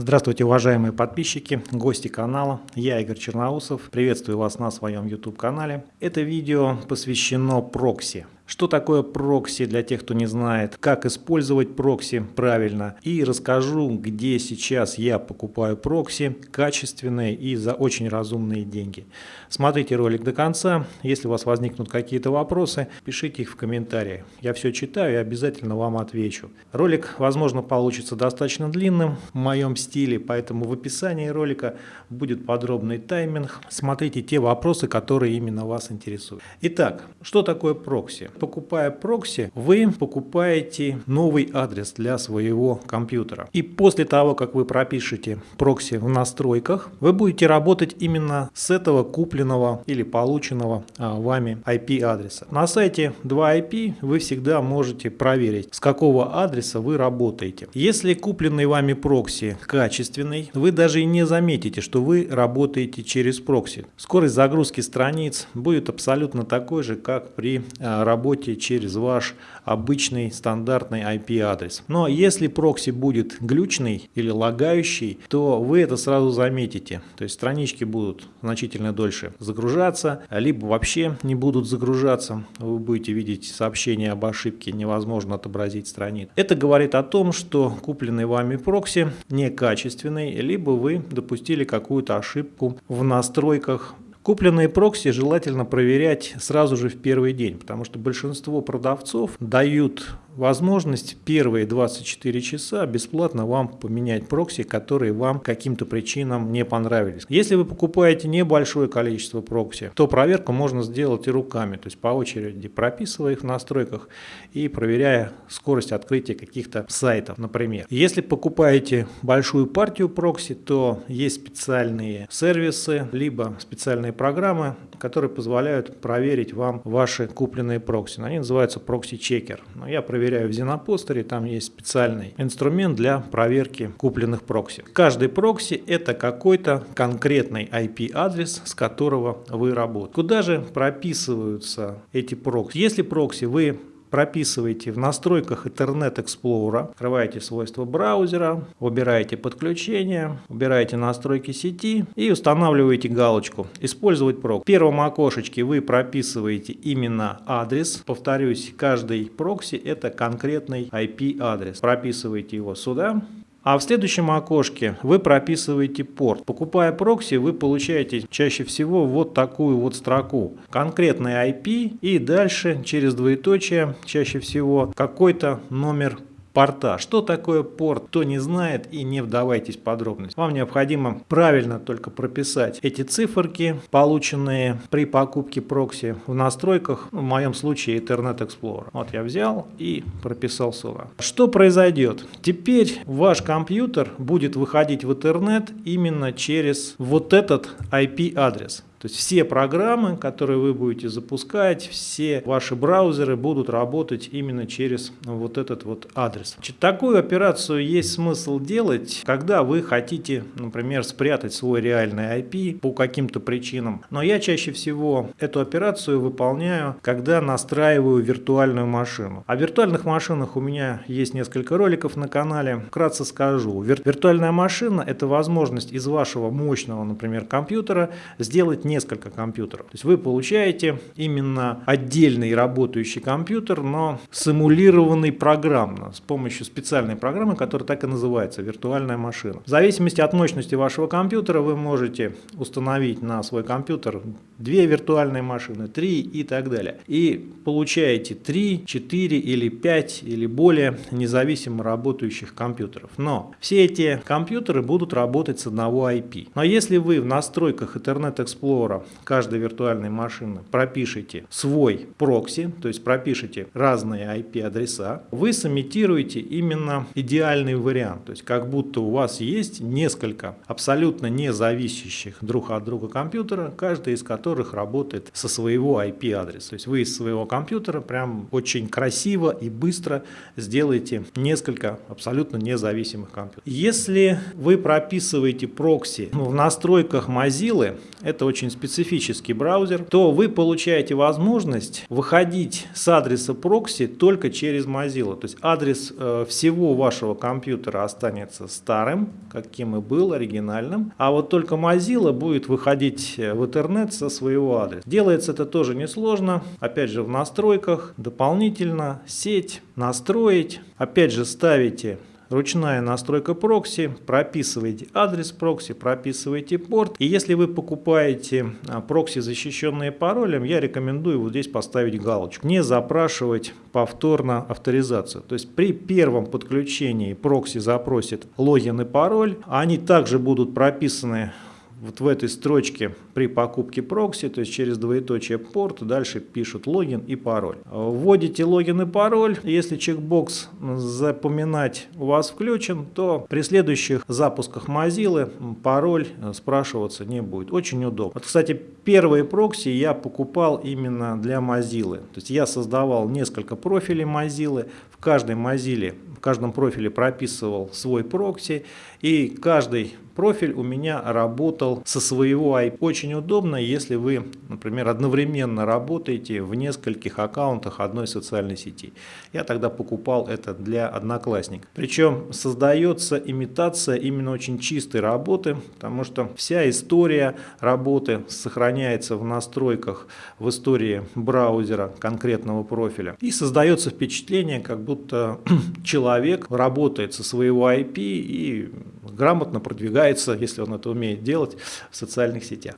Здравствуйте, уважаемые подписчики, гости канала. Я Игорь Черноусов. Приветствую вас на своем YouTube-канале. Это видео посвящено прокси. Что такое прокси для тех, кто не знает, как использовать прокси правильно. И расскажу, где сейчас я покупаю прокси качественные и за очень разумные деньги. Смотрите ролик до конца. Если у вас возникнут какие-то вопросы, пишите их в комментариях. Я все читаю и обязательно вам отвечу. Ролик, возможно, получится достаточно длинным в моем стиле, поэтому в описании ролика будет подробный тайминг. Смотрите те вопросы, которые именно вас интересуют. Итак, что такое прокси? Покупая прокси, вы покупаете новый адрес для своего компьютера. И после того, как вы пропишете прокси в настройках, вы будете работать именно с этого купленного или полученного а, вами IP-адреса. На сайте 2IP вы всегда можете проверить, с какого адреса вы работаете. Если купленный вами прокси качественный, вы даже и не заметите, что вы работаете через прокси. Скорость загрузки страниц будет абсолютно такой же, как при а, работе работе через ваш обычный стандартный IP-адрес. Но если прокси будет глючный или лагающий, то вы это сразу заметите. То есть странички будут значительно дольше загружаться, либо вообще не будут загружаться. Вы будете видеть сообщение об ошибке, невозможно отобразить страниц. Это говорит о том, что купленный вами прокси некачественный, либо вы допустили какую-то ошибку в настройках Купленные прокси желательно проверять сразу же в первый день, потому что большинство продавцов дают возможность первые 24 часа бесплатно вам поменять прокси, которые вам каким-то причинам не понравились. Если вы покупаете небольшое количество прокси, то проверку можно сделать и руками, то есть по очереди прописывая их в настройках и проверяя скорость открытия каких-то сайтов, например. Если покупаете большую партию прокси, то есть специальные сервисы, либо специальные программы, которые позволяют проверить вам ваши купленные прокси. Они называются proxy checker. Я проверяю в ZennoPoster, там есть специальный инструмент для проверки купленных прокси. Каждый прокси это какой-то конкретный IP-адрес, с которого вы работаете. Куда же прописываются эти прокси? Если прокси вы прописываете в настройках Internet Explorer, открываете свойства браузера, выбираете подключение, выбираете настройки сети и устанавливаете галочку «Использовать прокси». В первом окошечке вы прописываете именно адрес. Повторюсь, каждый прокси это конкретный IP-адрес. Прописываете его сюда. А в следующем окошке вы прописываете порт. Покупая прокси, вы получаете чаще всего вот такую вот строку. Конкретный IP и дальше через двоеточие чаще всего какой-то номер порта. Что такое порт, кто не знает и не вдавайтесь в подробности. Вам необходимо правильно только прописать эти циферки, полученные при покупке прокси в настройках, в моем случае Internet Explorer. Вот я взял и прописал сюда. Что произойдет? Теперь ваш компьютер будет выходить в интернет именно через вот этот IP-адрес. То есть все программы, которые вы будете запускать, все ваши браузеры будут работать именно через вот этот вот адрес. Такую операцию есть смысл делать, когда вы хотите, например, спрятать свой реальный IP по каким-то причинам. Но я чаще всего эту операцию выполняю, когда настраиваю виртуальную машину. О виртуальных машинах у меня есть несколько роликов на канале. Вкратце скажу. Вир виртуальная машина – это возможность из вашего мощного, например, компьютера сделать несколько компьютеров. То есть вы получаете именно отдельный работающий компьютер, но симулированный программно с помощью специальной программы, которая так и называется виртуальная машина. В зависимости от мощности вашего компьютера вы можете установить на свой компьютер две виртуальные машины, три и так далее. И получаете 3, 4 или 5 или более независимо работающих компьютеров. Но все эти компьютеры будут работать с одного IP. Но если вы в настройках Internet Explorer Explorer каждой виртуальной машины пропишите свой прокси, то есть пропишите разные IP-адреса, вы сымитируете именно идеальный вариант. То есть как будто у вас есть несколько абсолютно независящих друг от друга компьютера, каждый из которых работает со своего IP-адреса. То есть вы из своего компьютера прям очень красиво и быстро сделаете несколько абсолютно независимых компьютеров. Если вы прописываете прокси ну, в настройках Mozilla, это очень очень специфический браузер, то вы получаете возможность выходить с адреса прокси только через Mozilla. То есть адрес э, всего вашего компьютера останется старым, каким и был, оригинальным, а вот только Mozilla будет выходить в интернет со своего адреса. Делается это тоже несложно, опять же в настройках, дополнительно сеть, настроить, опять же ставите ручная настройка прокси, прописываете адрес прокси, прописываете порт. И если вы покупаете а, прокси, защищенные паролем, я рекомендую вот здесь поставить галочку. Не запрашивать повторно авторизацию. То есть при первом подключении прокси запросит логин и пароль. Они также будут прописаны вот в этой строчке при покупке прокси, то есть через двоеточие порт, дальше пишут логин и пароль. Вводите логин и пароль, если чекбокс запоминать у вас включен, то при следующих запусках Mozilla пароль спрашиваться не будет. Очень удобно. Вот, кстати, первые прокси я покупал именно для Mozilla. То есть я создавал несколько профилей Mozilla, в каждой Mozilla, в каждом профиле прописывал свой прокси, и каждый профиль у меня работал со своего IP. Очень удобно, если вы, например, одновременно работаете в нескольких аккаунтах одной социальной сети. Я тогда покупал это для одноклассников. Причем создается имитация именно очень чистой работы, потому что вся история работы сохраняется в настройках в истории браузера конкретного профиля. И создается впечатление, как будто человек работает со своего IP и грамотно продвигается, если он это умеет делать, в социальных сетях.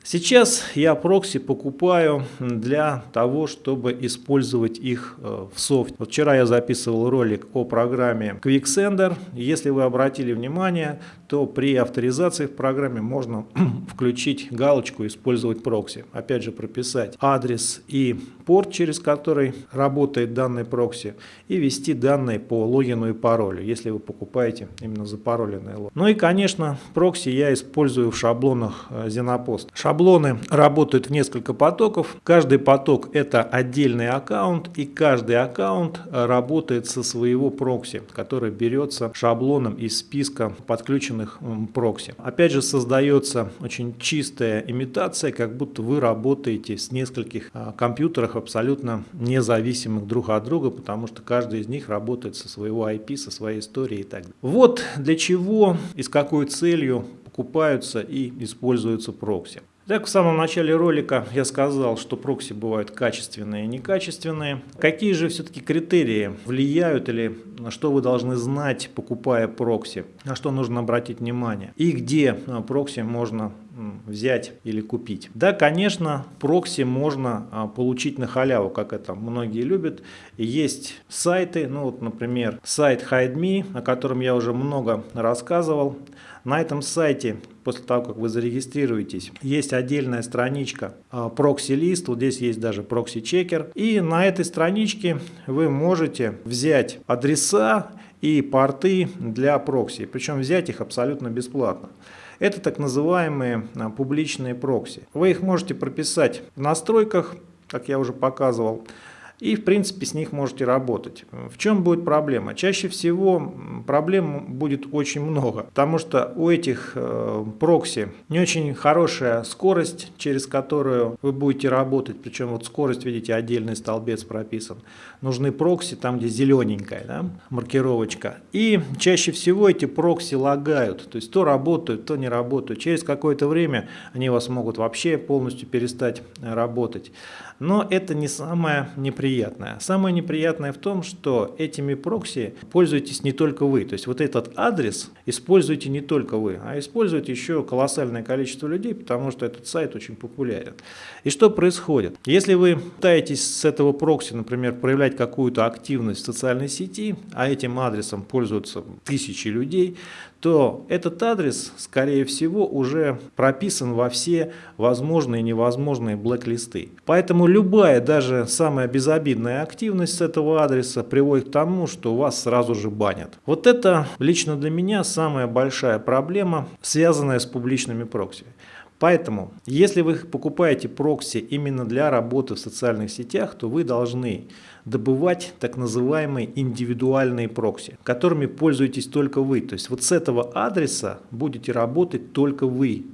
Я прокси покупаю для того, чтобы использовать их э, в софте. Вчера я записывал ролик о программе QuickSender. Если вы обратили внимание, то при авторизации в программе можно включить галочку «Использовать прокси». Опять же прописать адрес и порт, через который работает данный прокси, и ввести данные по логину и паролю, если вы покупаете именно запароленный логин. Ну и, конечно, прокси я использую в шаблонах ZennoPoster. Э, Шаблоны работают в несколько потоков. Каждый поток это отдельный аккаунт, и каждый аккаунт э, работает со своего прокси, который берется шаблоном из списка подключенных прокси. Опять же, создается очень чистая имитация, как будто вы работаете с нескольких э, компьютерах абсолютно независимых друг от друга, потому что каждый из них работает со своего IP, со своей историей и так далее. Вот для чего и с какой целью покупаются и используются прокси. Так, в самом начале ролика я сказал, что прокси бывают качественные и некачественные. Какие же все-таки критерии влияют или на что вы должны знать, покупая прокси? На что нужно обратить внимание? И где а, прокси можно взять или купить. Да, конечно, прокси можно а, получить на халяву, как это многие любят. Есть сайты, ну вот, например, сайт HideMe, о котором я уже много рассказывал. На этом сайте, после того, как вы зарегистрируетесь, есть отдельная страничка прокси-лист, вот здесь есть даже прокси-чекер. И на этой страничке вы можете взять адреса и порты для прокси, причем взять их абсолютно бесплатно. Это так называемые а, публичные прокси. Вы их можете прописать в настройках, как я уже показывал, и в принципе с них можете работать. В чем будет проблема? Чаще всего проблем будет очень много, потому что у этих э, прокси не очень хорошая скорость, через которую вы будете работать, причем вот скорость, видите, отдельный столбец прописан. Нужны прокси там, где зелененькая да, маркировочка. И чаще всего эти прокси лагают, то есть то работают, то не работают. Через какое-то время они вас могут вообще полностью перестать работать. Но это не самое неприятное. Самое неприятное в том, что этими прокси пользуетесь не только вы. То есть вот этот адрес используете не только вы, а использует еще колоссальное количество людей, потому что этот сайт очень популярен. И что происходит? Если вы пытаетесь с этого прокси, например, проявлять какую-то активность в социальной сети, а этим адресом пользуются тысячи людей, то этот адрес, скорее всего, уже прописан во все возможные и невозможные блэк-листы. Поэтому любая, даже самая безобидная активность с этого адреса приводит к тому, что вас сразу же банят. Вот это лично для меня самая большая проблема, связанная с публичными прокси. Поэтому, если вы покупаете прокси именно для работы в социальных сетях, то вы должны добывать так называемые индивидуальные прокси, которыми пользуетесь только вы. То есть вот с этого адреса будете работать только вы.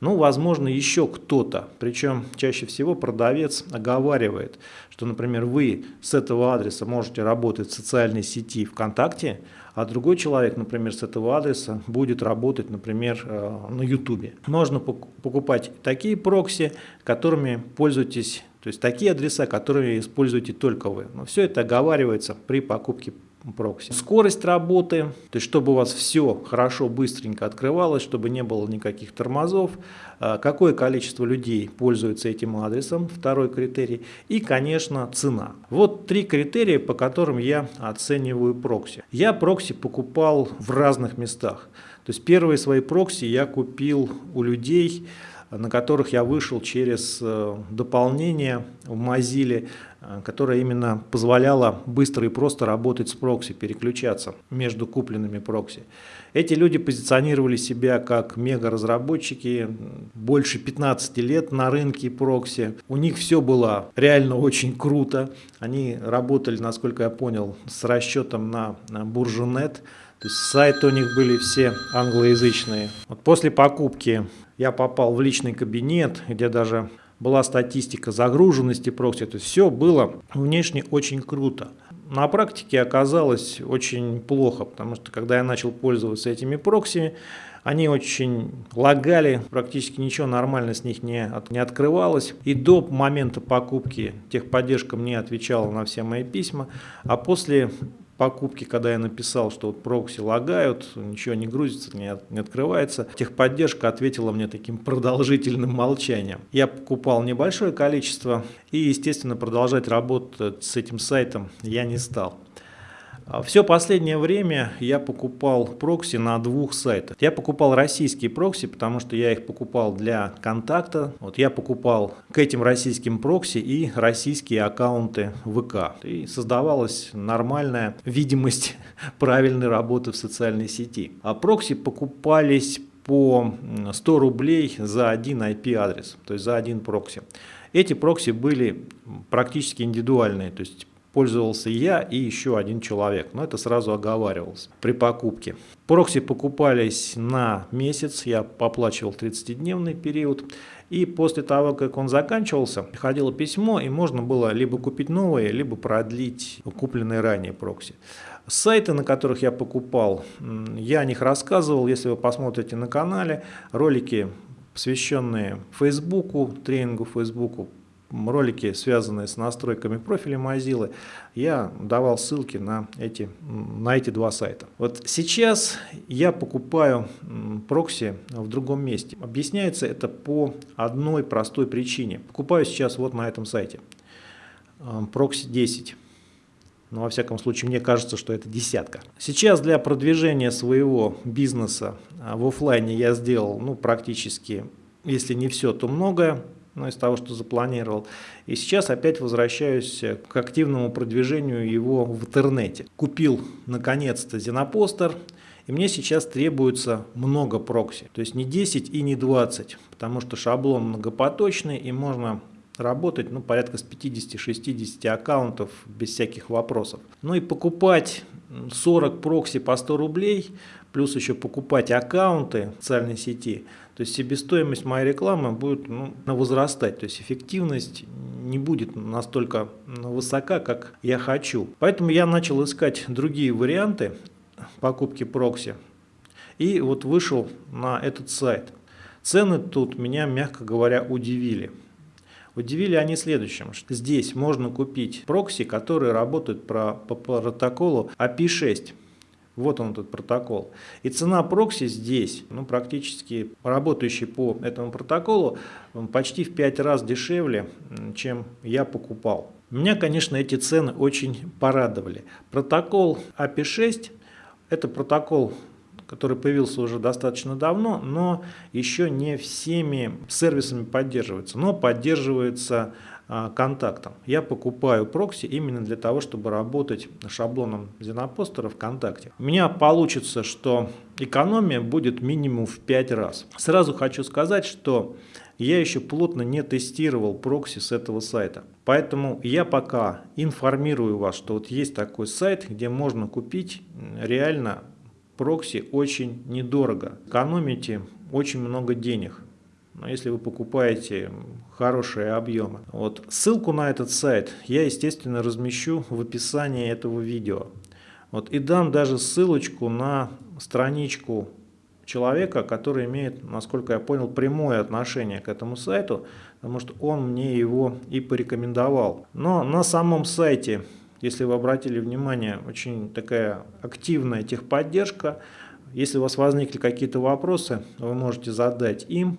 Ну, возможно, еще кто-то. Причем чаще всего продавец оговаривает, что, например, вы с этого адреса можете работать в социальной сети ВКонтакте, а другой человек, например, с этого адреса будет работать, например, э, на YouTube. Можно покупать такие прокси, которыми пользуетесь, то есть такие адреса, которые используете только вы. Но все это оговаривается при покупке прокси. Скорость работы, то есть чтобы у вас все хорошо, быстренько открывалось, чтобы не было никаких тормозов, а, какое количество людей пользуется этим адресом, второй критерий, и, конечно, цена. Вот три критерия, по которым я оцениваю прокси. Я прокси покупал в разных местах. То есть первые свои прокси я купил у людей, на которых я вышел через э, дополнение в Mozilla, э, которое именно позволяло быстро и просто работать с прокси, переключаться между купленными прокси. Эти люди позиционировали себя как мега-разработчики, больше 15 лет на рынке прокси. У них все было реально очень круто. Они работали, насколько я понял, с расчетом на, Буржунет. То есть сайты у них были все англоязычные. Вот после покупки я попал в личный кабинет, где даже была статистика загруженности прокси. То есть все было внешне очень круто. На практике оказалось очень плохо, потому что когда я начал пользоваться этими проксиями, они очень лагали, практически ничего нормально с них не, от, не открывалось. И до момента покупки техподдержка мне отвечала на все мои письма, а после покупки, когда я написал, что вот прокси лагают, ничего не грузится, не, не открывается, техподдержка ответила мне таким продолжительным молчанием. Я покупал небольшое количество и, естественно, продолжать работать с этим сайтом я не стал. А Все последнее время я покупал прокси на двух сайтах. Я покупал российские прокси, потому что я их покупал для контакта. Вот я покупал к этим российским прокси и российские аккаунты ВК. И создавалась нормальная видимость правильной работы в социальной сети. А прокси покупались по 100 рублей за один IP-адрес, то есть за один прокси. Эти прокси были практически индивидуальные, то есть пользовался я и еще один человек, но это сразу оговаривалось при покупке. Прокси покупались на месяц, я оплачивал 30-дневный период, и после того, как он заканчивался, приходило письмо, и можно было либо купить новые, либо продлить купленные ранее прокси. Сайты, на которых я покупал, я о них рассказывал, если вы посмотрите на канале, ролики посвященные Фейсбуку, тренингу Фейсбуку, ролики, связанные с настройками профиля Mozilla, я давал ссылки на эти, на эти два сайта. Вот сейчас я покупаю прокси в другом месте. Объясняется это по одной простой причине. Покупаю сейчас вот на этом сайте. Прокси 10. Но во всяком случае мне кажется, что это десятка. Сейчас для продвижения своего бизнеса а, в офлайне я сделал ну, практически, если не все, то многое ну, из того, что запланировал. И сейчас опять возвращаюсь к активному продвижению его в интернете. Купил наконец-то Зенопостер, и мне сейчас требуется много прокси. То есть не 10 и не 20, потому что шаблон многопоточный и можно работать ну, порядка с 50-60 аккаунтов без всяких вопросов. Ну и покупать 40 прокси по 100 рублей, плюс еще покупать аккаунты в социальной сети – то есть себестоимость моей рекламы будет ну, возрастать, то есть эффективность не будет настолько высока, как я хочу. Поэтому я начал искать другие варианты покупки прокси и вот вышел на этот сайт. Цены тут меня, мягко говоря, удивили. Удивили они следующим, что здесь можно купить прокси, которые работают по протоколу API-6. Вот он этот протокол. И цена прокси здесь, ну, практически работающий по этому протоколу, почти в 5 раз дешевле, чем я покупал. Меня, конечно, эти цены очень порадовали. Протокол API-6 – это протокол, который появился уже достаточно давно, но еще не всеми сервисами поддерживается. Но поддерживается а, контактом. Я покупаю прокси именно для того, чтобы работать шаблоном Xenopostера ВКонтакте. У меня получится, что экономия будет минимум в 5 раз. Сразу хочу сказать, что я еще плотно не тестировал прокси с этого сайта. Поэтому я пока информирую вас, что вот есть такой сайт, где можно купить реально прокси очень недорого. Экономите очень много денег но если вы покупаете хорошие объемы. Вот. Ссылку на этот сайт я, естественно, размещу в описании этого видео. Вот. И дам даже ссылочку на страничку человека, который имеет, насколько я понял, прямое отношение к этому сайту, потому что он мне его и порекомендовал. Но на самом сайте, если вы обратили внимание, очень такая активная техподдержка. Если у вас возникли какие-то вопросы, вы можете задать им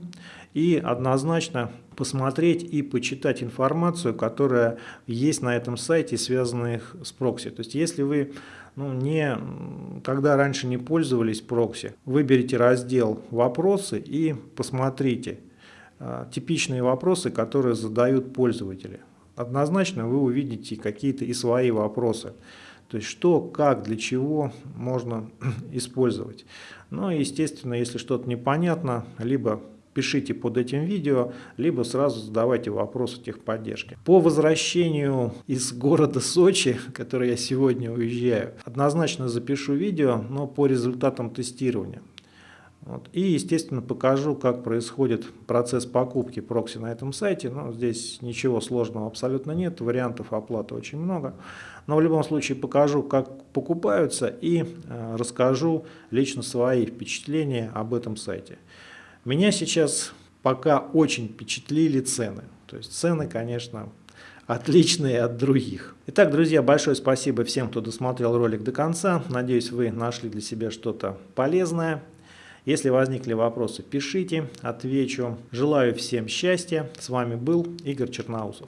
и однозначно посмотреть и почитать информацию, которая есть на этом сайте, связанная с прокси. То есть если вы ну, не, когда раньше не пользовались прокси, выберите раздел «Вопросы» и посмотрите э, типичные вопросы, которые задают пользователи. Однозначно вы увидите какие-то и свои вопросы. То есть что, как, для чего можно использовать. Ну и естественно, если что-то непонятно, либо пишите под этим видео, либо сразу задавайте вопросы техподдержки. По возвращению из города Сочи, который я сегодня уезжаю, однозначно запишу видео, но по результатам тестирования. Вот. И, естественно, покажу, как происходит процесс покупки прокси на этом сайте. Но здесь ничего сложного абсолютно нет, вариантов оплаты очень много. Но в любом случае покажу, как покупаются и э, расскажу лично свои впечатления об этом сайте. Меня сейчас пока очень впечатлили цены. То есть цены, конечно, отличные от других. Итак, друзья, большое спасибо всем, кто досмотрел ролик до конца. Надеюсь, вы нашли для себя что-то полезное. Если возникли вопросы, пишите, отвечу. Желаю всем счастья. С вами был Игорь Черноусов.